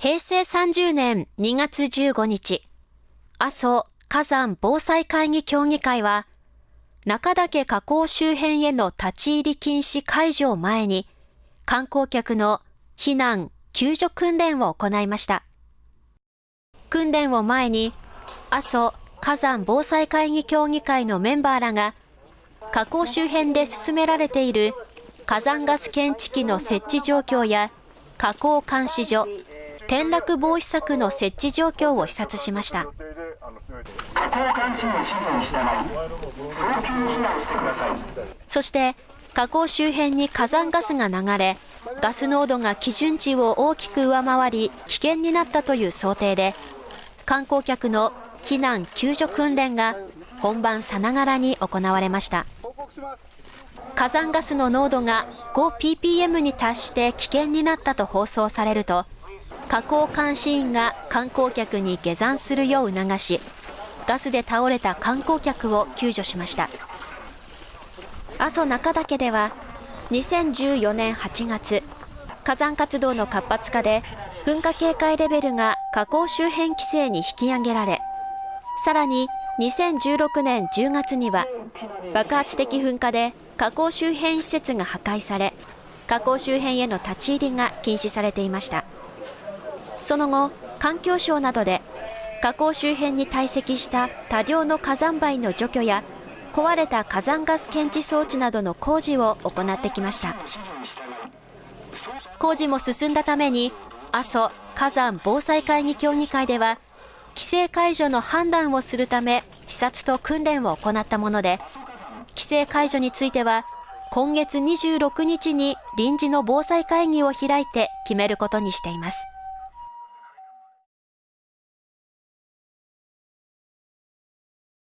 平成30年2月15日、阿蘇火山防災会議協議会は、中岳河口周辺への立ち入り禁止解除を前に、観光客の避難・救助訓練を行いました。訓練を前に、阿蘇火山防災会議協議会のメンバーらが、河口周辺で進められている火山ガス検知器の設置状況や、河口監視所、転落防止策の設置状況を視察しました。そして河口周辺に火山ガスが流れガス濃度が基準値を大きく上回り危険になったという想定で観光客の避難救助訓練が本番さながらに行われました火山ガスの濃度が 5ppm に達して危険になったと放送されると河口監視員が観光客に下山するよう促しガスで倒れた観光客を救助しました。阿蘇中岳では2014年8月火山活動の活発化で噴火警戒レベルが河口周辺規制に引き上げられさらに2016年10月には爆発的噴火で河口周辺施設が破壊され河口周辺への立ち入りが禁止されていました。その後環境省などで河口周辺に堆積した多量の火山灰の除去や壊れた火山ガス検知装置などの工事を行ってきました。工事も進んだために阿蘇火山防災会議協議会では規制解除の判断をするため視察と訓練を行ったもので規制解除については今月26日に臨時の防災会議を開いて決めることにしています。